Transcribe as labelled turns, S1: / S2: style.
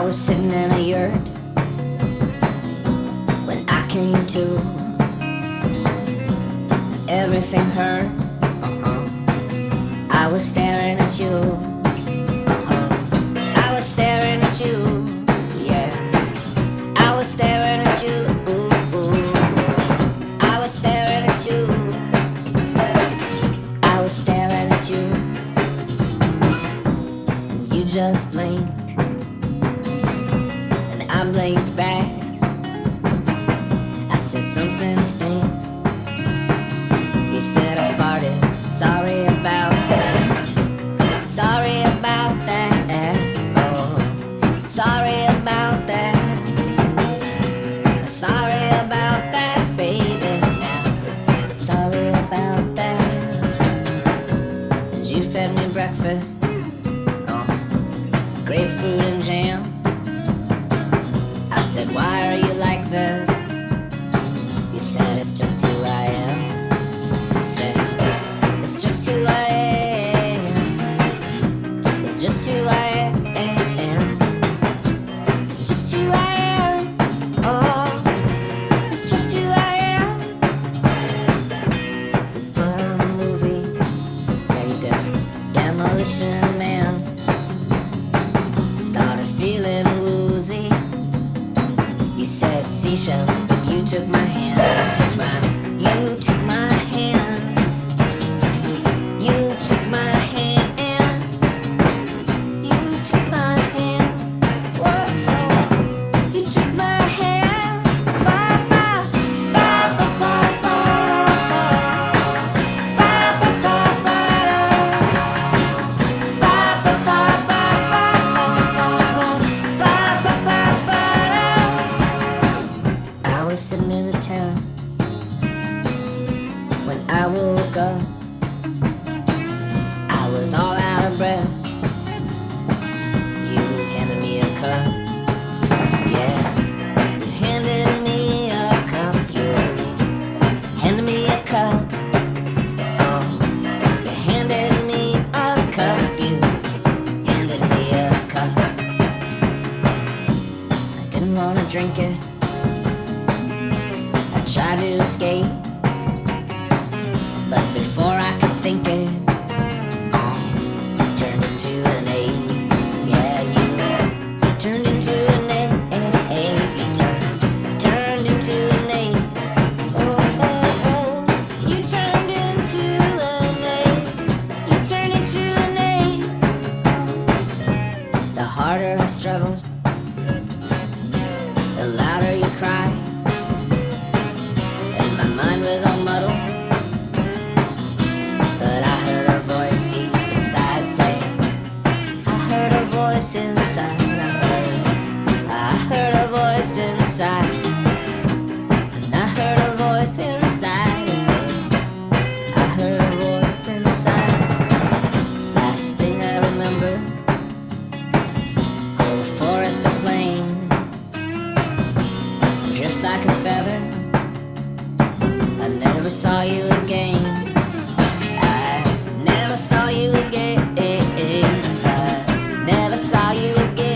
S1: I was sitting in a yurt when I came to. Everything hurt. Uh-huh. I was staring at you. Uh-huh. I was staring blinked back. I said something stinks. You said I farted. Sorry about that. Sorry about that. Oh, sorry about that. Sorry about that, baby. Sorry about that. And you fed me breakfast. Oh, grapefruit and jam. Said, why are you like this? You said it's just who I am. You said it's just who I am. It's just who I am. It's just who I am. Oh, it's just who I am. You put on a movie. Yeah, you did. Demolition Man. Started feeling seashells, and you took my hand. You took my, you took my woke up. I was all out of breath. You handed me a cup, yeah. You handed me a cup, you handed me a cup. Oh, you handed me a cup, you handed me a cup. I didn't wanna drink it. I tried to escape, but before I could think it, uh, turned into an eight. Yeah, you turned into an. You turned, turned into an. Oh, oh, oh, you turned into an. You turned into an. The harder I struggled, the louder you cried voice inside. I heard, a voice inside. And I heard a voice inside I heard a voice inside. Last thing I remember, whole forest aflame, drift like a feather. I never saw you again. I never saw you again.